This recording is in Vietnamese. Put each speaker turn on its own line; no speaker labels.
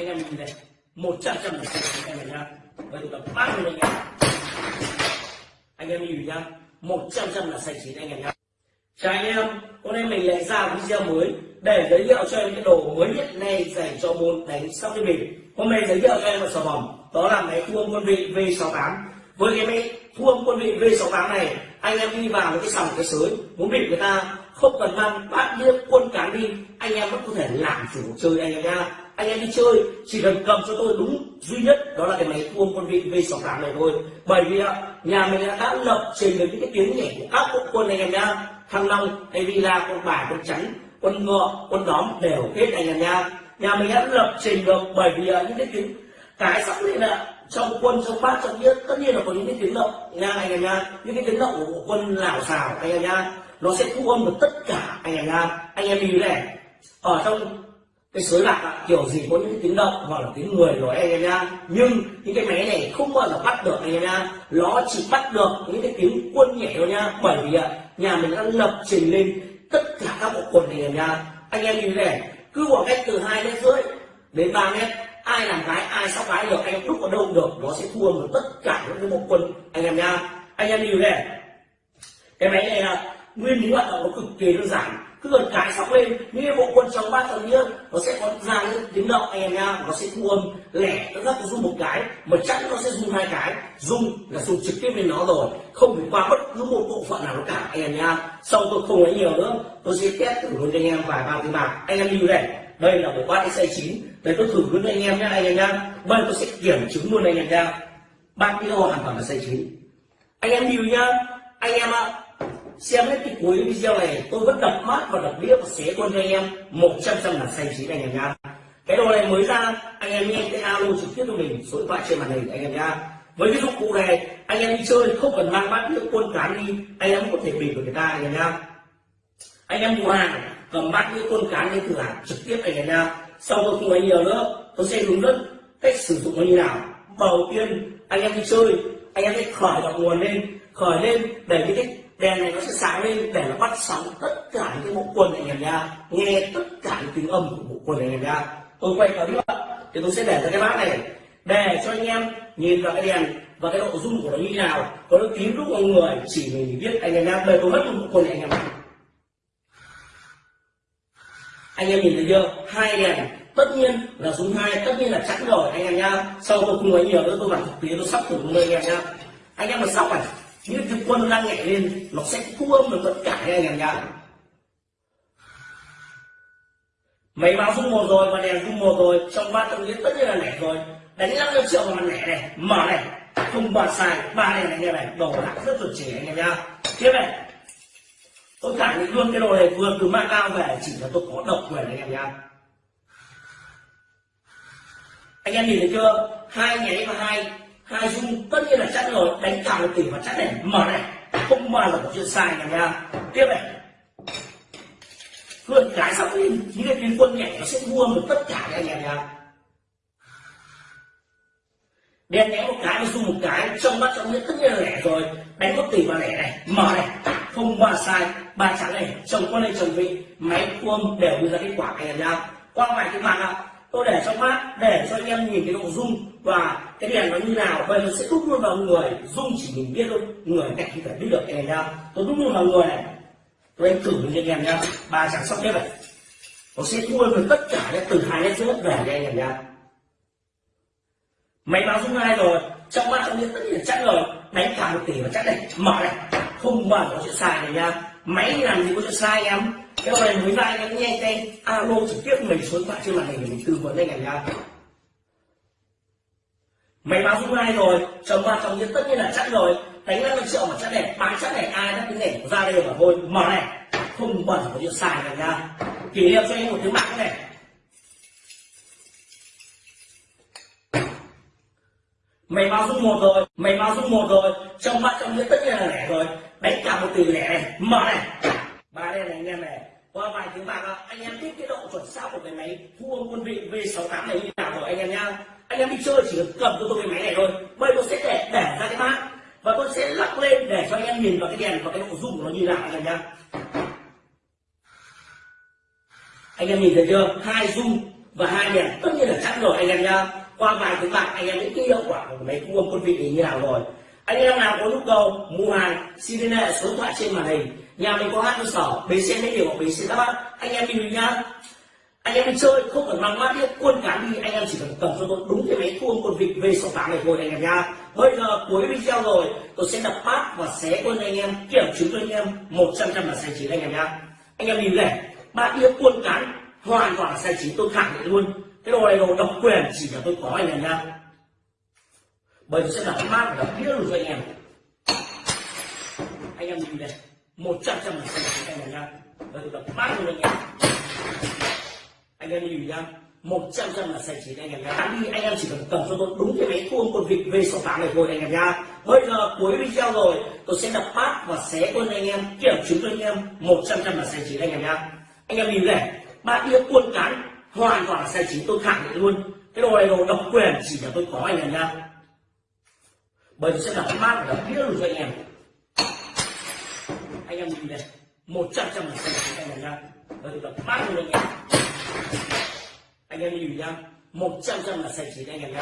anh em nhìn này, một trăm trăm là anh em nhá. Vậy tôi tập ba mươi anh em anh em nhìn nhá, một trăm trăm là sạch chín anh em nhá. Chào anh em, hôm nay mình lại ra video mới để giới thiệu cho em cái đồ mới nhất này dành cho môn đánh sóc đi bình hôm nay giới thiệu cho em một sản phẩm đó là máy thu âm quân vị V68 với cái máy thu âm quân vị V68 này, anh em đi vào một cái sòng cái sới muốn bị người ta không cần mang bát đĩa quân cán đi, anh em vẫn có thể làm chủ chơi anh em nha anh em đi chơi, chỉ cần cầm cho tôi đúng duy nhất, đó là cái máy thu quân vị V68 này thôi. Bởi vì nhà mình đã lập trình được những cái tiếng nhảy của các quốc quân anh em nha thăng long, hay villa con bài con trắng quân ngựa quân đóm đều hết anh em nha nhà mình đã lập trình được bởi vì những cái tiếng cái sắc lên là trong quân, trong bát trong biết tất nhiên là có những cái tiếng động nha anh em nha những cái tiếng động của quân lảo xào, anh em nha nó sẽ thu âm được tất cả anh em nha anh em nhìn này, ở trong cái sới bạc kiểu gì có những tiếng động hoặc là tiếng người rồi anh em nha. Nhưng những cái máy này không bao giờ bắt được anh em nha. Nó chỉ bắt được những cái tiếng quân nhảy thôi nha. Bởi vì nhà mình đã lập trình lên tất cả các bộ quần này nha. Anh em nhìn này, cứ khoảng cách từ hai mét rưỡi đến 3 mét, ai làm gái, ai sóc gái được, anh em đúc vào đâu được, nó sẽ thua được tất cả những cái bộ quân anh em nha. Anh em nhìn này, cái máy này là nguyên lý hoạt động nó cực kỳ đơn giản. Cứ gần cái sóc lên những cái bộ quân trong ba tầng kia, nó sẽ có ra những tiếng động anh em nha, nó sẽ thu âm lẻ, nó rất có rung một cái, mà chắc nó sẽ rung hai cái. Rung là rung trực tiếp lên nó rồi, không phải qua bất cứ một bộ phận nào nó cả anh em nha. Sau tôi không nói nhiều nữa, tôi sẽ test thử luôn cho anh em vài ba tiếng bạc. Anh em lưu này, đây là bộ bát xe chín. Đây tôi thử luôn anh em nhé anh em nha bây tôi sẽ kiểm chứng luôn anh em nha ba video hoàn toàn là xe chín? Anh em lưu nhá. Anh em ạ xem hết cái cuối video này tôi vẫn đập mát và đập đĩa và xé quân cho anh em một trăm trăm là xanh chín anh em nha cái đồ này mới ra anh em nhanh cái alo trực tiếp cho mình số điện thoại trên màn hình anh em nha với cái dụng cụ này anh em đi chơi không cần mang bát đĩa quân cán đi anh em có thể bình với người ta anh em nha anh em mua hàng cầm bát đĩa quân cán lên thử hàng trực tiếp anh em nha sau tôi không nói nhiều nữa tôi sẽ hướng dẫn cách sử dụng nó như nào đầu tiên anh em đi chơi anh em hãy khởi động nguồn lên khởi lên để cái đèn này nó sẽ sáng lên để nó bắt sóng tất cả những cái bộ quần anh em nha. Nghe tất cả những tiếng âm của bộ quần anh em nha. Tôi quay clip thì tôi sẽ để ra cái bát này để cho anh em nhìn vào cái đèn và cái độ rung của nó như thế nào. Có nó tím lúc mọi người chỉ mình biết anh em nha đây tôi mất một bộ quần này anh em anh em nhìn thấy chưa? Hai đèn. Tất nhiên là dùng hai, tất nhiên là chắn rồi anh em nha sau tôi không nói nhiều nữa, tôi làm thực tế, tôi sắp thử luôn anh em nha anh em mà sóc này nghĩa cái quân đang nhảy lên, nó sẽ thu âm được tất cả anh em nhá Mấy báo rung một rồi và đèn rung một rồi, trong ba tầng tất nhiên là lẻ rồi. Đánh 50 triệu vào mặt lẻ này, mở này không bật xài ba này anh em này, đồ đạc rất chuẩn chỉ anh em nhá. Tiếp này, tôi cảm thấy luôn cái đồ này vừa từ mạng cao về, chỉ là tôi có độc quyền anh em nhá. Anh em nhìn thấy chưa? Hai nháy và hai hai dung, tất nhiên là chắc rồi, đánh cả một tỷ và chắc này mở này. Không bao là một chuyện sai này nha. Tiếp này. Luôn cái xong lên những cái tuyến quân nhảy nó sẽ mua được tất cả các anh em nha. Đen nhẽ một cái dùng một cái, trong mắt trong nhất tất nhiên là lẻ rồi. Đánh một tỷ và lẻ này, mở này. Không ba sai. Ba trắng này, chồng con này chồng vị, máy cuông đều đưa ra kết quả này nha. Qua vài cái màn ạ tôi để trong mắt, để cho anh em nhìn cái độ rung và cái đèn nó như nào, vậy nó sẽ đúc luôn vào người. Rung chỉ mình biết thôi, người cạnh không thể biết được cái này nha tôi đúc luôn vào người này. Tôi anh thử với anh em nhá. Ba chẳng sóc hết này. Nó sẽ thua được tất cả các từ hai mét rưỡi về cho anh em nha máy báo rung hai rồi? Trong mắt trong biết tất nhiên chắc rồi. Đánh cả một tỷ và chắc này. Mở này. Không bao giờ có chuyện sai này nha máy làm gì có chuyện sai em? Cái này mới vai em nghe tên. Alo, trực tiếp mình số điện thoại trên màn hình để mình tư vấn anh em nha máy báo dung hai rồi. Chồng ba chồng tất nhiên là chắc rồi. Đánh năm triệu mà chắc này bán chắc này ai đã cái này ra đây mà thôi. Mở này. Không bẩn có chuyện sai này nha kỷ niệm cho anh một thứ mạng này. Mày báo dung một rồi. Mày báo dung một rồi. Trong ba trong tất nhiên là lẻ rồi đánh cả một tỷ lẻ này. Mở này. Ba đây này, anh em này. Qua vài tiếng bạc anh em biết cái độ chuẩn xác của cái máy thua quân vị V68 này như nào rồi, anh em nhá. Anh em đi chơi chỉ cần cầm cho tôi cái máy này thôi. Bây tôi sẽ để để ra cái mát và tôi sẽ lắc lên để cho anh em nhìn vào cái đèn và cái độ rung của nó như nào, anh em nhá. Anh em nhìn thấy chưa? Hai rung và hai đèn. Tất nhiên là chắc rồi, anh em nhá. Qua vài tiếng bạc, anh em biết cái hiệu quả của máy thu âm quân vị này như nào rồi anh em nào có nhu cầu mua hàng, xin liên hệ số điện thoại trên màn hình. Nhà mình có hai cơ sở, bến xe mỹ điều bến xe đáp án anh em đi nhá anh em đi chơi, không cần mang mát biết quân cán đi. Anh em chỉ cần cầm cho tôi đúng cái máy thu âm quân vị v 68 này thôi, anh em nha. Bây giờ cuối video rồi, tôi sẽ đập bát và xé quân anh em, kiểm chứng cho anh em một trăm trăm là sai chín anh em nha. Anh em nhìn này ba đĩa quân cán hoàn toàn là sai chín, tôi khẳng định luôn. Cái đồ này đồ độc quyền chỉ là tôi có anh em nha bây giờ sẽ là mát và đập đĩa luôn cho anh em. Anh em nhìn này một trăm trăm là sai chín anh em nhá bây giờ là mát luôn anh em. Anh em nhìn nhá một trăm trăm là sai chín anh em nhá đi, anh em chỉ cần cầm cho tôi đúng cái máy thu con vịt v v 68 này thôi anh em nhá bây giờ cuối video rồi, tôi sẽ đập bát và xé quân anh em, kiểm chứng cho anh em, một trăm trăm là sai chín anh em nhá anh em nhìn này, ba đĩa quân cán hoàn toàn là sai chín tôi khẳng định luôn. Cái đồ này đồ độc quyền chỉ là tôi có anh em nhá bởi vì sẽ đập mát và đập đĩa luôn cho anh em. Anh em nhìn này một trăm trăm là xanh anh em nhá. Bây giờ đập mát luôn anh em anh em nhìn nhá, một trăm trăm là xanh chín anh em nhá.